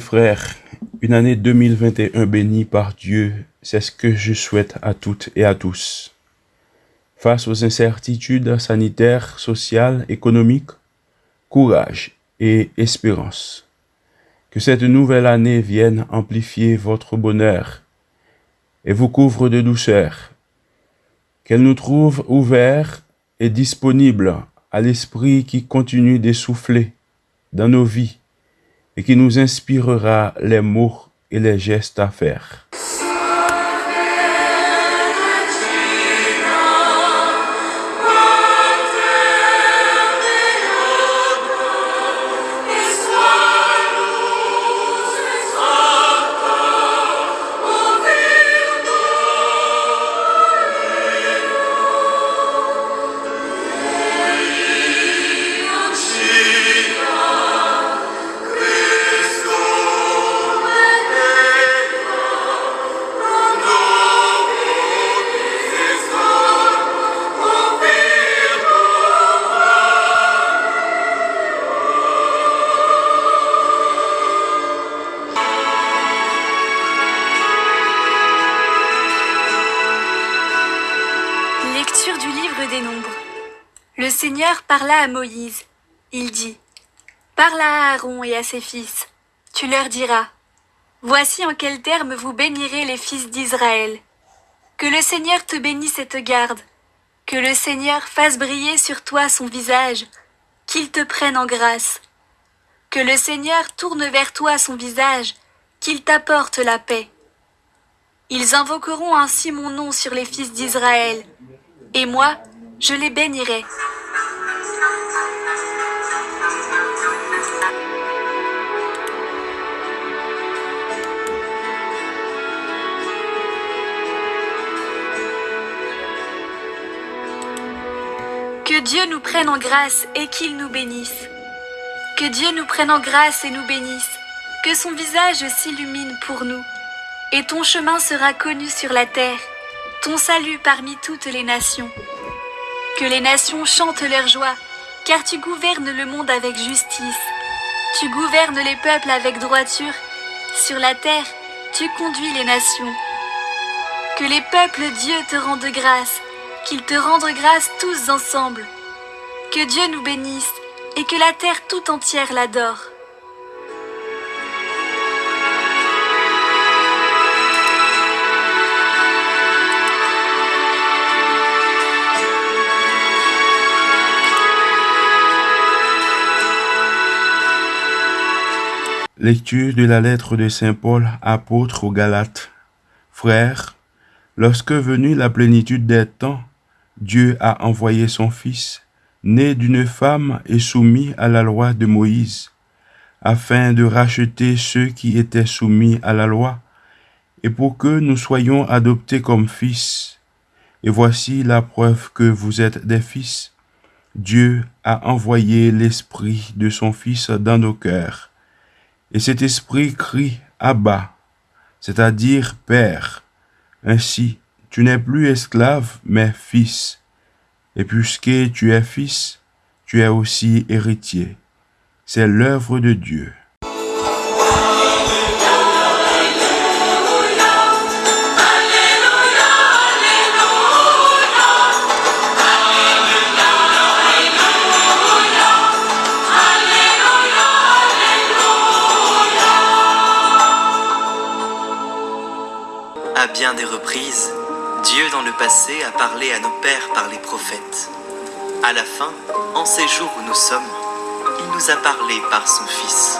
Frères, une année 2021 bénie par Dieu, c'est ce que je souhaite à toutes et à tous. Face aux incertitudes sanitaires, sociales, économiques, courage et espérance. Que cette nouvelle année vienne amplifier votre bonheur et vous couvre de douceur. Qu'elle nous trouve ouverts et disponibles à l'esprit qui continue d'essouffler dans nos vies et qui nous inspirera les mots et les gestes à faire. Seigneur parla à Moïse. Il dit Parle à Aaron et à ses fils. Tu leur diras Voici en quels termes vous bénirez les fils d'Israël. Que le Seigneur te bénisse et te garde. Que le Seigneur fasse briller sur toi son visage. Qu'il te prenne en grâce. Que le Seigneur tourne vers toi son visage. Qu'il t'apporte la paix. Ils invoqueront ainsi mon nom sur les fils d'Israël. Et moi, je les bénirai. Dieu nous prenne en grâce et qu'il nous bénisse. Que Dieu nous prenne en grâce et nous bénisse. Que son visage s'illumine pour nous. Et ton chemin sera connu sur la terre, ton salut parmi toutes les nations. Que les nations chantent leur joie, car tu gouvernes le monde avec justice. Tu gouvernes les peuples avec droiture. Sur la terre, tu conduis les nations. Que les peuples Dieu te rendent grâce, qu'ils te rendent grâce tous ensemble. Que Dieu nous bénisse et que la terre tout entière l'adore. Lecture de la lettre de Saint Paul, apôtre aux Galates. Frères, lorsque venue la plénitude des temps, Dieu a envoyé son Fils, né d'une femme et soumis à la loi de Moïse, afin de racheter ceux qui étaient soumis à la loi, et pour que nous soyons adoptés comme fils. Et voici la preuve que vous êtes des fils. Dieu a envoyé l'Esprit de son Fils dans nos cœurs. Et cet Esprit crie Abba, c'est-à-dire Père. Ainsi, tu n'es plus esclave, mais fils. Et puisque tu es fils, tu es aussi héritier. C'est l'œuvre de Dieu. À bien des reprises, Dieu dans le passé a parlé à nos pères par les prophètes. À la fin, en ces jours où nous sommes, il nous a parlé par son Fils.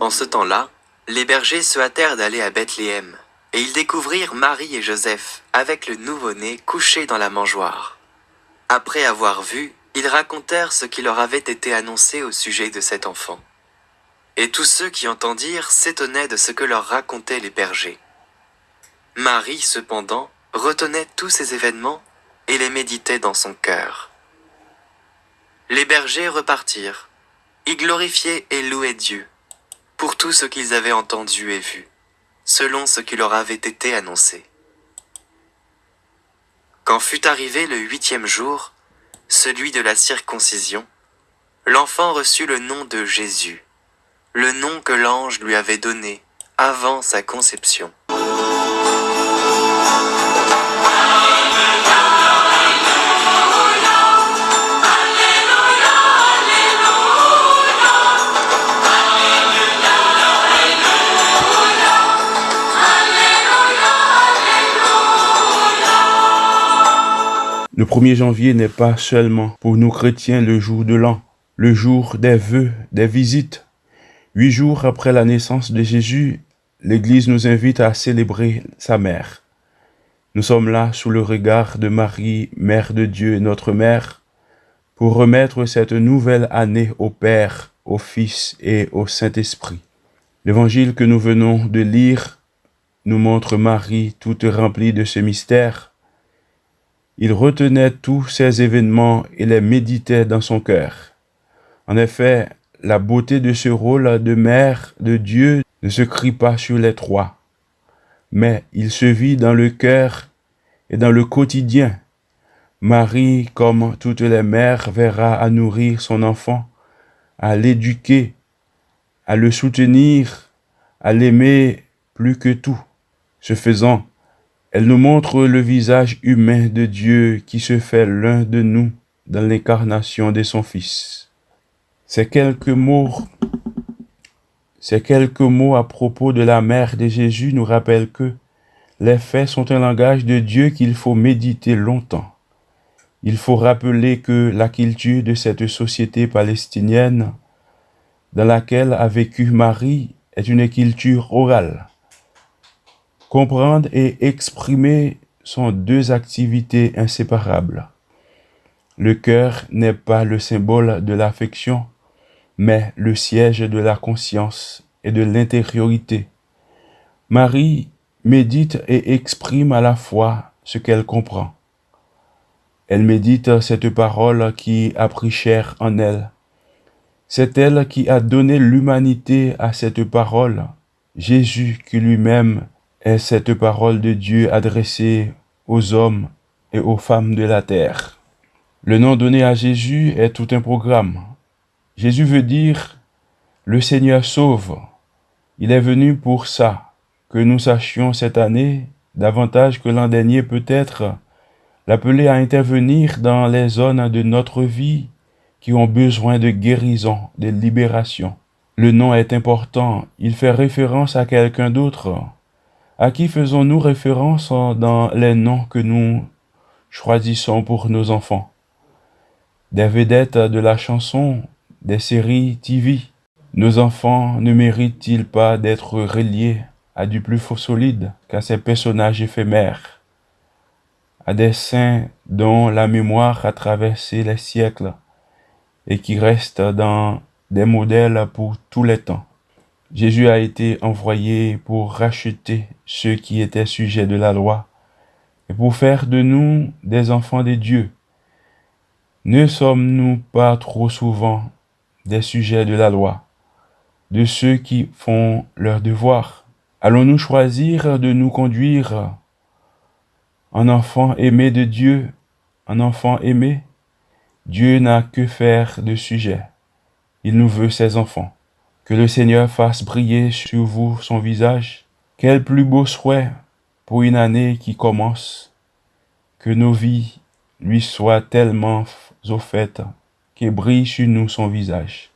En ce temps-là, les bergers se hâtèrent d'aller à Bethléem, et ils découvrirent Marie et Joseph avec le nouveau-né couché dans la mangeoire. Après avoir vu, ils racontèrent ce qui leur avait été annoncé au sujet de cet enfant. Et tous ceux qui entendirent s'étonnaient de ce que leur racontaient les bergers. Marie, cependant, retenait tous ces événements et les méditait dans son cœur. Les bergers repartirent. Ils glorifiaient et louaient Dieu pour tout ce qu'ils avaient entendu et vu, selon ce qui leur avait été annoncé. Quand fut arrivé le huitième jour, celui de la circoncision, l'enfant reçut le nom de Jésus, le nom que l'ange lui avait donné avant sa conception. Le 1er janvier n'est pas seulement pour nous chrétiens le jour de l'an, le jour des vœux, des visites. Huit jours après la naissance de Jésus, l'Église nous invite à célébrer sa mère. Nous sommes là sous le regard de Marie, Mère de Dieu, notre Mère, pour remettre cette nouvelle année au Père, au Fils et au Saint-Esprit. L'évangile que nous venons de lire nous montre Marie toute remplie de ce mystère. Il retenait tous ces événements et les méditait dans son cœur. En effet, la beauté de ce rôle de mère de Dieu ne se crie pas sur les trois, mais il se vit dans le cœur et dans le quotidien. Marie, comme toutes les mères, verra à nourrir son enfant, à l'éduquer, à le soutenir, à l'aimer plus que tout. Ce faisant, elle nous montre le visage humain de Dieu qui se fait l'un de nous dans l'incarnation de son Fils. Ces quelques mots, ces quelques mots à propos de la mère de Jésus nous rappellent que les faits sont un langage de Dieu qu'il faut méditer longtemps. Il faut rappeler que la culture de cette société palestinienne dans laquelle a vécu Marie est une culture orale. Comprendre et exprimer sont deux activités inséparables. Le cœur n'est pas le symbole de l'affection, mais le siège de la conscience et de l'intériorité. Marie médite et exprime à la fois ce qu'elle comprend. Elle médite cette parole qui a pris chair en elle. C'est elle qui a donné l'humanité à cette parole, Jésus qui lui-même est cette parole de Dieu adressée aux hommes et aux femmes de la terre. Le nom donné à Jésus est tout un programme. Jésus veut dire le Seigneur sauve. Il est venu pour ça, que nous sachions cette année, davantage que l'an dernier peut-être, l'appeler à intervenir dans les zones de notre vie qui ont besoin de guérison, de libération. Le nom est important, il fait référence à quelqu'un d'autre. À qui faisons-nous référence dans les noms que nous choisissons pour nos enfants? Des vedettes de la chanson, des séries TV. Nos enfants ne méritent-ils pas d'être reliés à du plus faux solide qu'à ces personnages éphémères, à des saints dont la mémoire a traversé les siècles et qui restent dans des modèles pour tous les temps. Jésus a été envoyé pour racheter ceux qui étaient sujets de la loi et pour faire de nous des enfants de Dieu. Ne sommes-nous pas trop souvent des sujets de la loi, de ceux qui font leur devoir? Allons-nous choisir de nous conduire en enfant aimé de Dieu, en enfant aimé? Dieu n'a que faire de sujet. Il nous veut ses enfants. Que le Seigneur fasse briller sur vous son visage. Quel plus beau souhait pour une année qui commence. Que nos vies lui soient tellement fait qu'il brille sur nous son visage.